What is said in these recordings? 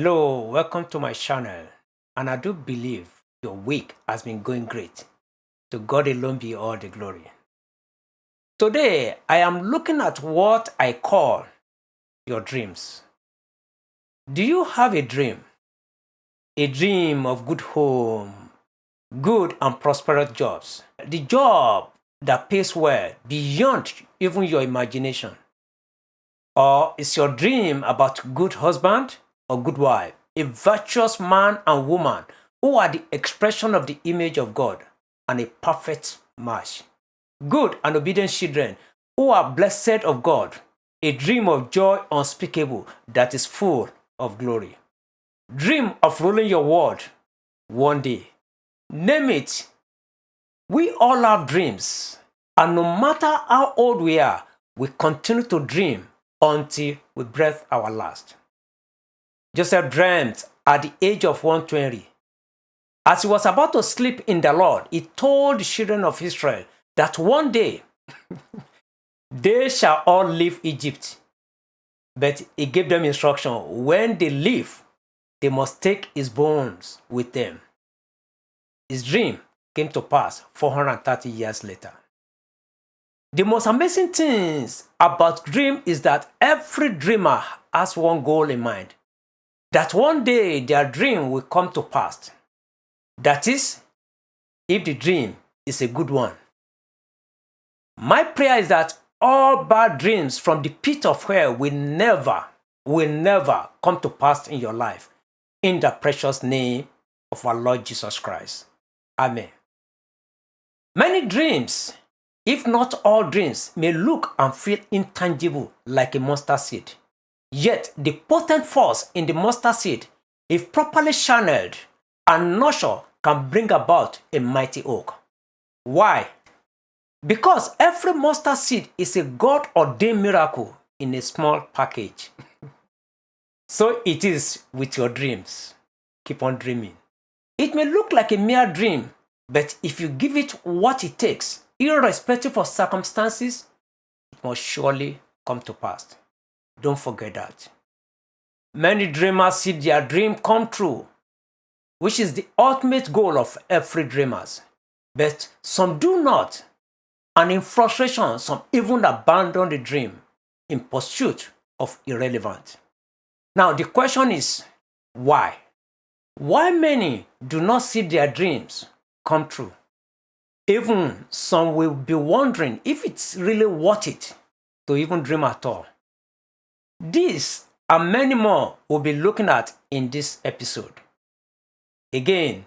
Hello, welcome to my channel and I do believe your week has been going great. To God alone be all the glory. Today, I am looking at what I call your dreams. Do you have a dream? A dream of good home, good and prosperous jobs. The job that pays well beyond even your imagination. Or is your dream about good husband or good wife, a virtuous man and woman who are the expression of the image of God and a perfect match. Good and obedient children who are blessed of God, a dream of joy unspeakable that is full of glory. Dream of ruling your world one day. Name it. We all have dreams, and no matter how old we are, we continue to dream until we breathe our last. Joseph dreamt at the age of 120. As he was about to sleep in the Lord, he told the children of Israel that one day they shall all leave Egypt. But he gave them instruction when they leave, they must take his bones with them. His dream came to pass 430 years later. The most amazing things about dream is that every dreamer has one goal in mind. That one day their dream will come to pass. That is, if the dream is a good one. My prayer is that all bad dreams from the pit of hell will never, will never come to pass in your life. In the precious name of our Lord Jesus Christ. Amen. Many dreams if not all dreams may look and feel intangible like a mustard seed. Yet the potent force in the mustard seed, if properly channeled and nurtured, can bring about a mighty oak. Why? Because every mustard seed is a God-ordained miracle in a small package. so it is with your dreams. Keep on dreaming. It may look like a mere dream, but if you give it what it takes, irrespective of circumstances, it must surely come to pass. Don't forget that. Many dreamers see their dream come true, which is the ultimate goal of every dreamers. But some do not, and in frustration, some even abandon the dream in pursuit of irrelevant. Now the question is, why? Why many do not see their dreams come true? Even some will be wondering if it's really worth it to even dream at all. This and many more we'll be looking at in this episode. Again,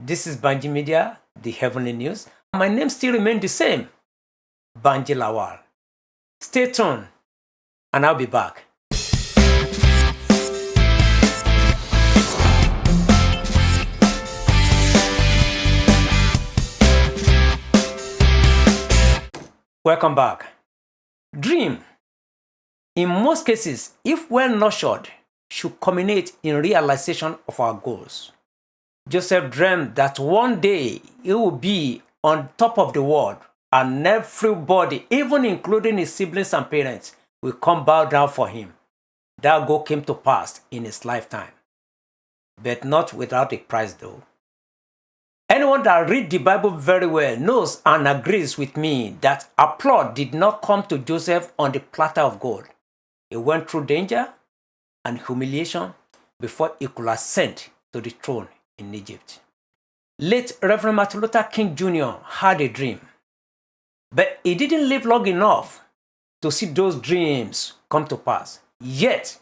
this is Banji Media, the Heavenly News. My name still remains the same, Banji Lawal. Stay tuned and I'll be back. Welcome back. Dream, in most cases, if well nurtured, should culminate in realization of our goals. Joseph dreamed that one day he would be on top of the world and everybody, even including his siblings and parents, will come bow down for him. That goal came to pass in his lifetime, but not without a price though. Anyone that read the Bible very well knows and agrees with me that applause did not come to Joseph on the platter of gold. He went through danger and humiliation before he could ascend to the throne in Egypt. Late Reverend Martin Luther King Jr. had a dream, but he didn't live long enough to see those dreams come to pass. Yet,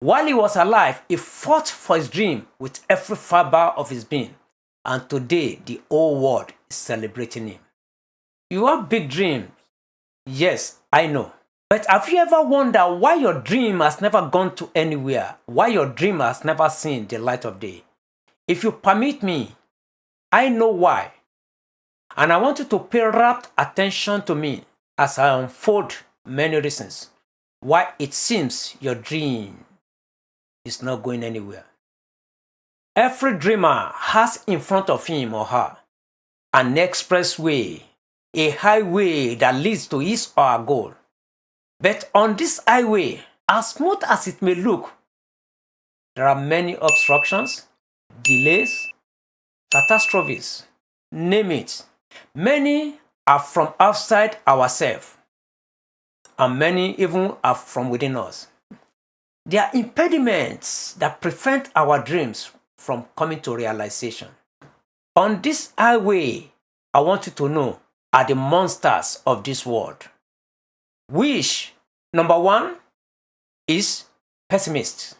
while he was alive, he fought for his dream with every fiber of his being. And today, the whole world is celebrating him. You have big dreams. Yes, I know. But have you ever wondered why your dream has never gone to anywhere? Why your dream has never seen the light of day? If you permit me, I know why. And I want you to pay rapt attention to me as I unfold many reasons why it seems your dream is not going anywhere. Every dreamer has in front of him or her an expressway, a highway that leads to his or her goal. But on this highway, as smooth as it may look, there are many obstructions, delays, catastrophes, name it. Many are from outside ourselves, and many even are from within us. They are impediments that prevent our dreams from coming to realization. On this highway, I want you to know are the monsters of this world. Which, number one, is pessimists.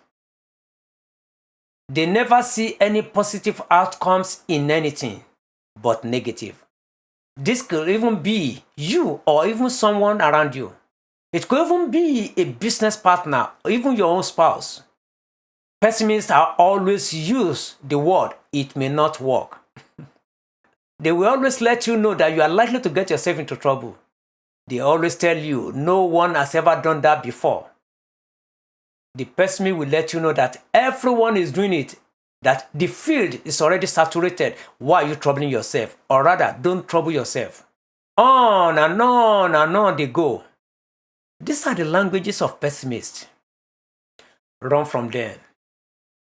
They never see any positive outcomes in anything but negative. This could even be you or even someone around you. It could even be a business partner or even your own spouse. Pessimists are always use the word, it may not work. they will always let you know that you are likely to get yourself into trouble. They always tell you no one has ever done that before. The pessimist will let you know that everyone is doing it, that the field is already saturated. Why are you troubling yourself? Or rather, don't trouble yourself. On and on and on they go. These are the languages of pessimists. Run from them.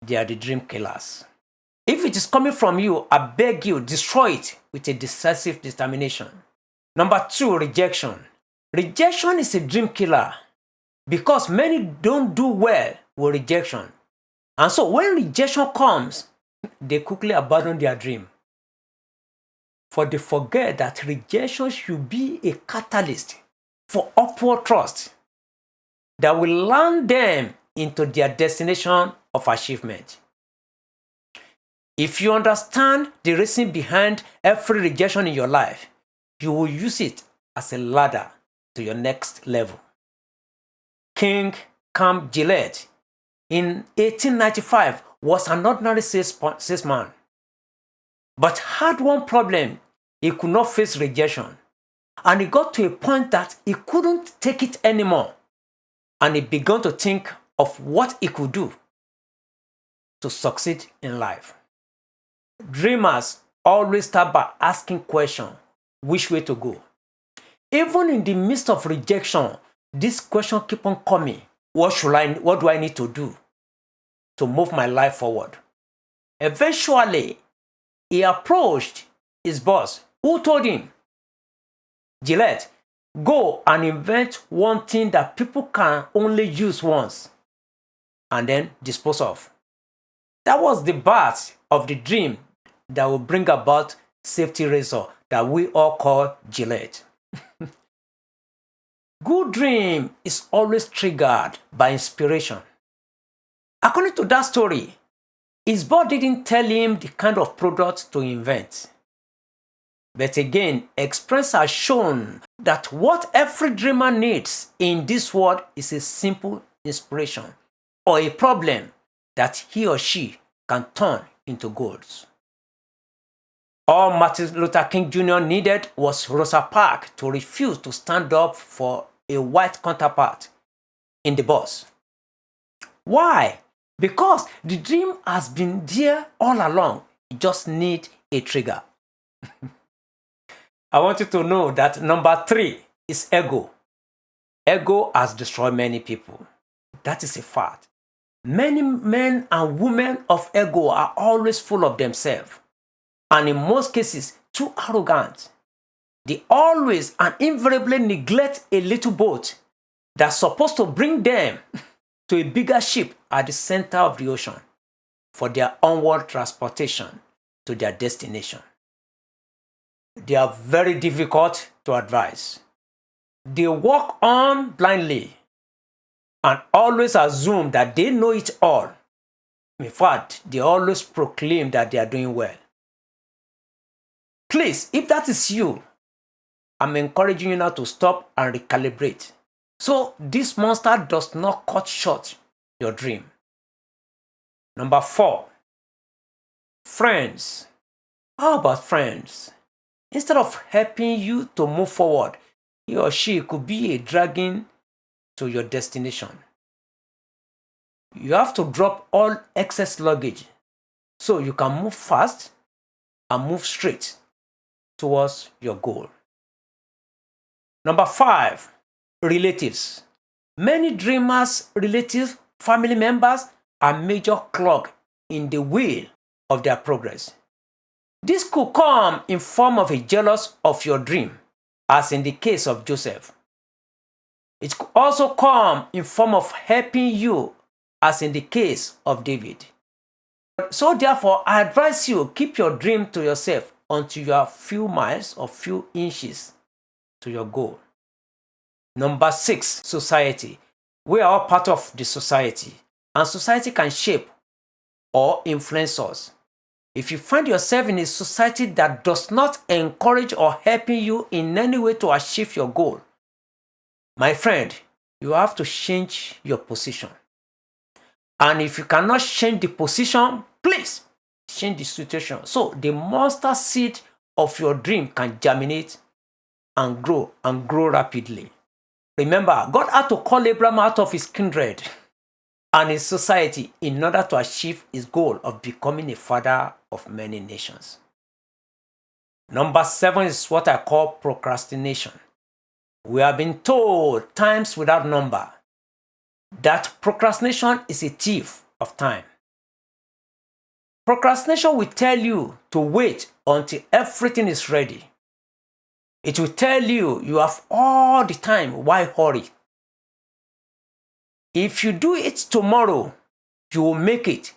They are the dream killers. If it is coming from you, I beg you, destroy it with a decisive determination. Number two, rejection. Rejection is a dream killer because many don't do well with rejection. And so when rejection comes, they quickly abandon their dream. For they forget that rejection should be a catalyst for upward trust that will land them into their destination of achievement. If you understand the reason behind every rejection in your life, you will use it as a ladder to your next level. King Camp Gillette in 1895 was an ordinary salesman, but had one problem. He could not face rejection. And he got to a point that he couldn't take it anymore. And he began to think of what he could do to succeed in life. Dreamers always start by asking questions which way to go. Even in the midst of rejection, this question keep on coming. What should I what do I need to do to move my life forward? Eventually, he approached his boss, who told him, Gillette, go and invent one thing that people can only use once and then dispose of. That was the birth of the dream that will bring about safety razor that we all call Gillette. Good dream is always triggered by inspiration. According to that story, his boss didn't tell him the kind of product to invent. But again, experience has shown that what every dreamer needs in this world is a simple inspiration or a problem that he or she can turn into goals. All Martin Luther King Jr. needed was Rosa Parks to refuse to stand up for a white counterpart in the bus. Why? Because the dream has been there all along. You just need a trigger. I want you to know that number three is ego. Ego has destroyed many people. That is a fact. Many men and women of ego are always full of themselves and in most cases too arrogant. They always and invariably neglect a little boat that's supposed to bring them to a bigger ship at the center of the ocean for their onward transportation to their destination. They are very difficult to advise. They walk on blindly and always assume that they know it all. In fact, they always proclaim that they are doing well. Please, if that is you, I'm encouraging you now to stop and recalibrate. So this monster does not cut short your dream. Number four, friends. How about friends? Instead of helping you to move forward, he or she could be a dragging to your destination. You have to drop all excess luggage so you can move fast and move straight towards your goal. Number five, relatives. Many dreamers, relatives, family members are major clog in the wheel of their progress. This could come in form of a jealous of your dream, as in the case of Joseph. It could also come in form of helping you, as in the case of David. So therefore, I advise you keep your dream to yourself until you are few miles or few inches to your goal. Number six, society. We are all part of the society and society can shape or influence us. If you find yourself in a society that does not encourage or helping you in any way to achieve your goal, my friend, you have to change your position. And if you cannot change the position, please change the situation. So the mustard seed of your dream can germinate and grow and grow rapidly. Remember, God had to call Abraham out of his kindred and his society in order to achieve his goal of becoming a father of many nations. Number seven is what I call procrastination. We have been told times without number that procrastination is a thief of time. Procrastination will tell you to wait until everything is ready. It will tell you you have all the time, why hurry? If you do it tomorrow, you will make it.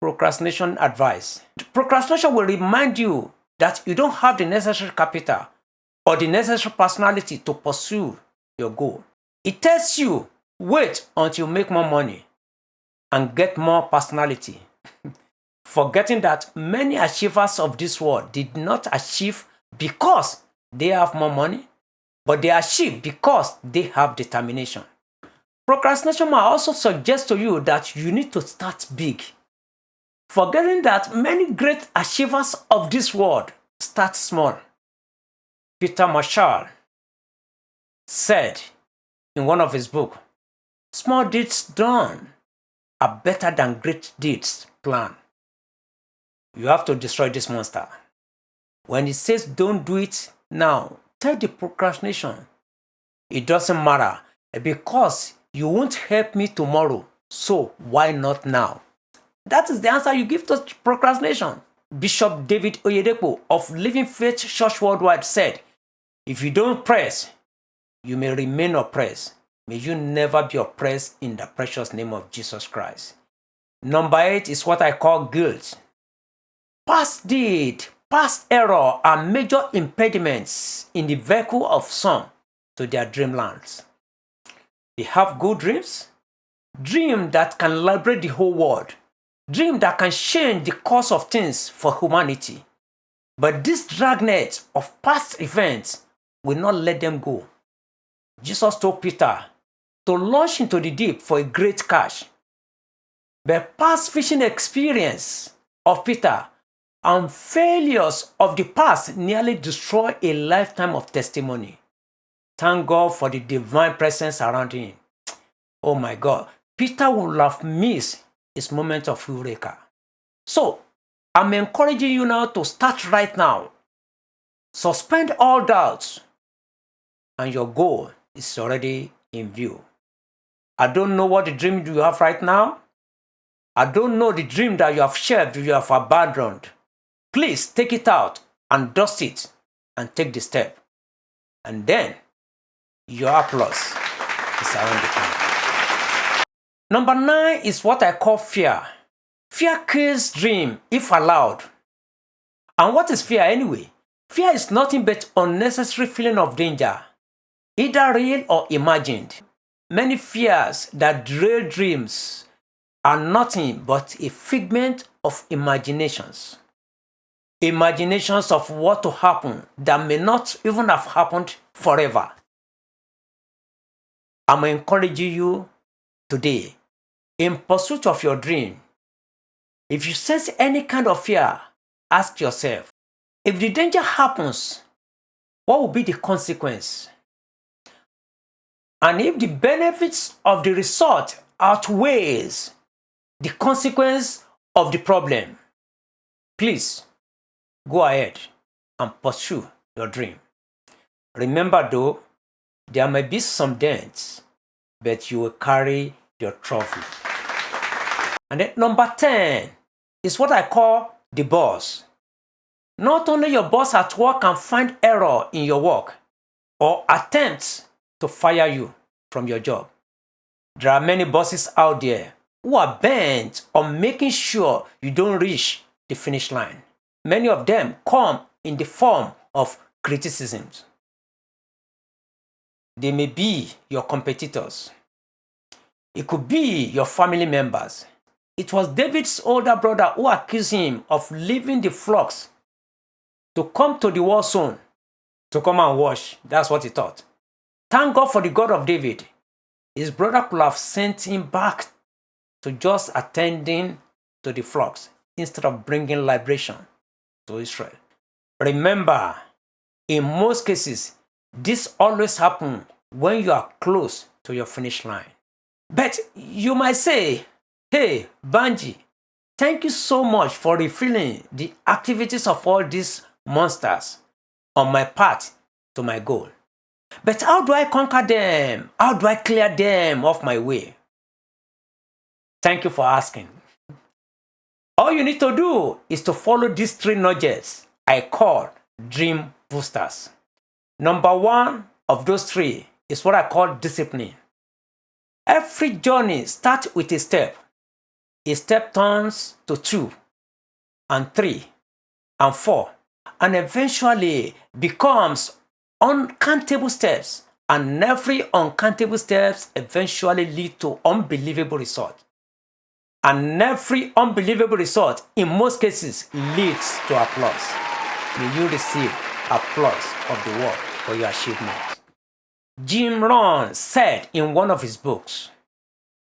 Procrastination advice. Procrastination will remind you that you don't have the necessary capital or the necessary personality to pursue your goal. It tells you wait until you make more money and get more personality. Forgetting that many achievers of this world did not achieve because they have more money, but they achieve because they have determination. Procrastination might also suggest to you that you need to start big. Forgetting that many great achievers of this world start small. Peter Marshall said in one of his books, small deeds done are better than great deeds planned. You have to destroy this monster. When it says don't do it now, tell the procrastination. It doesn't matter because you won't help me tomorrow. So why not now? That is the answer you give to procrastination. Bishop David Oyedepo of Living Faith Church Worldwide said, if you don't press, you may remain oppressed. May you never be oppressed in the precious name of Jesus Christ. Number eight is what I call guilt. Past deed, Past error are major impediments in the vehicle of some to their dreamlands. They have good dreams, dream that can liberate the whole world, dream that can change the course of things for humanity. But this dragnet of past events will not let them go. Jesus told Peter to launch into the deep for a great catch. The past fishing experience of Peter and failures of the past nearly destroy a lifetime of testimony. Thank God for the divine presence around him. Oh my God, Peter would have missed his moment of eureka. So, I'm encouraging you now to start right now. Suspend all doubts, and your goal is already in view. I don't know what the dream you have right now. I don't know the dream that you have shared, you have abandoned. Please take it out and dust it and take the step. And then your applause is around the corner. Number nine is what I call fear. Fear kills dream if allowed. And what is fear anyway? Fear is nothing but unnecessary feeling of danger, either real or imagined. Many fears that derail dreams are nothing but a figment of imaginations imaginations of what to happen that may not even have happened forever. I'm encouraging you today in pursuit of your dream. If you sense any kind of fear, ask yourself, if the danger happens, what will be the consequence? And if the benefits of the result outweighs the consequence of the problem, please Go ahead and pursue your dream. Remember though, there may be some dents, but you will carry your trophy. And then number 10 is what I call the boss. Not only your boss at work can find error in your work or attempts to fire you from your job. There are many bosses out there who are bent on making sure you don't reach the finish line. Many of them come in the form of criticisms. They may be your competitors. It could be your family members. It was David's older brother who accused him of leaving the flocks to come to the war zone to come and wash. That's what he thought. Thank God for the God of David. His brother could have sent him back to just attending to the flocks instead of bringing liberation to Israel. Remember, in most cases, this always happens when you are close to your finish line. But you might say, hey, Banji, thank you so much for refilling the activities of all these monsters on my path to my goal. But how do I conquer them? How do I clear them off my way? Thank you for asking. All you need to do is to follow these three nudges I call dream boosters. Number one of those three is what I call discipline. Every journey starts with a step. A step turns to two, and three, and four, and eventually becomes uncountable steps. And every uncountable steps eventually lead to unbelievable results. And every unbelievable result, in most cases, leads to applause. May you receive applause of the world for your achievements. Jim Rohn said in one of his books,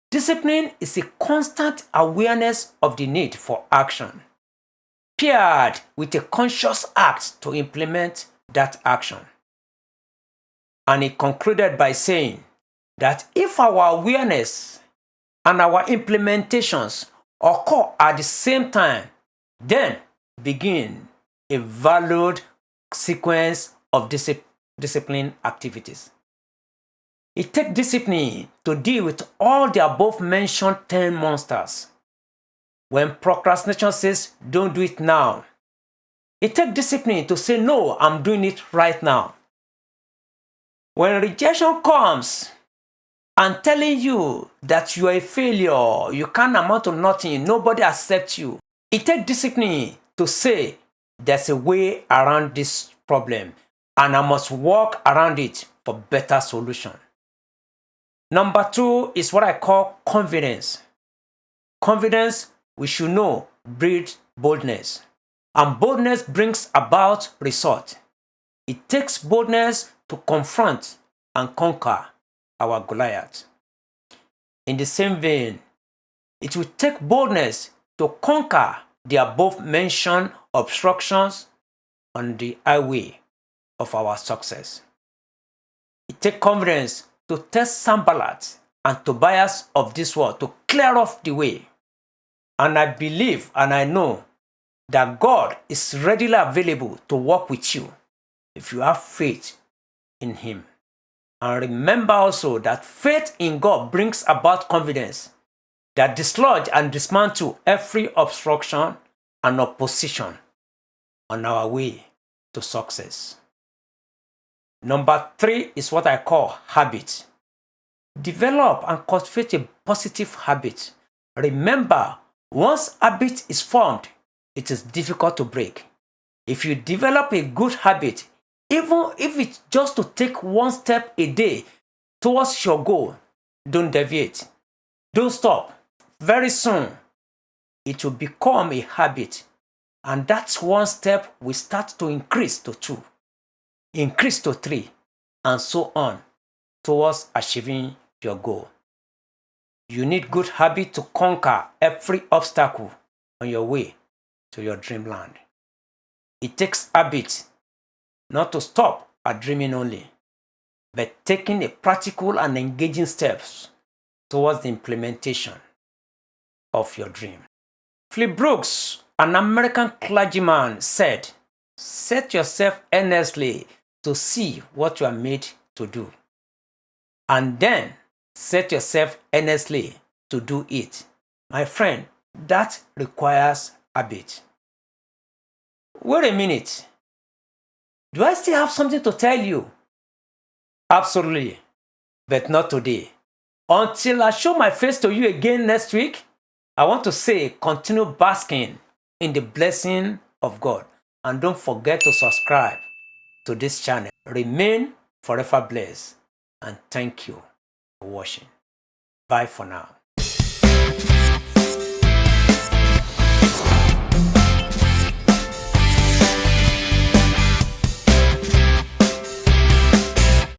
Discipline is a constant awareness of the need for action, paired with a conscious act to implement that action. And he concluded by saying that if our awareness and our implementations occur at the same time, then begin a valued sequence of discipline activities. It takes discipline to deal with all the above mentioned 10 monsters. When procrastination says, don't do it now, it takes discipline to say, no, I'm doing it right now. When rejection comes and telling you that you are a failure, you can't amount to nothing, nobody accepts you, it takes discipline to say, there's a way around this problem and I must work around it for better solution. Number two is what I call confidence. Confidence, we should know, breeds boldness. And boldness brings about result. It takes boldness to confront and conquer our Goliath. In the same vein, it will take boldness to conquer the above mentioned obstructions on the highway of our success. It takes confidence to test Sanballat and Tobias of this world to clear off the way. And I believe and I know that God is readily available to work with you if you have faith in Him. And remember also that faith in God brings about confidence that dislodge and dismantle every obstruction and opposition on our way to success. Number three is what I call habit. Develop and cultivate a positive habit. Remember, once habit is formed, it is difficult to break. If you develop a good habit, even if it's just to take one step a day towards your goal, don't deviate. Don't stop. Very soon, it will become a habit. And that's one step we start to increase to two increase to three, and so on towards achieving your goal. You need good habit to conquer every obstacle on your way to your dreamland. It takes habit not to stop at dreaming only, but taking a practical and engaging steps towards the implementation of your dream. Phillips Brooks, an American clergyman, said, Set yourself earnestly to see what you are made to do. And then set yourself earnestly to do it, My friend, that requires habit. Wait a minute. Do I still have something to tell you? Absolutely, but not today. Until I show my face to you again next week, I want to say continue basking in the blessing of God. And don't forget to subscribe to this channel. Remain forever blessed. And thank you for watching. Bye for now.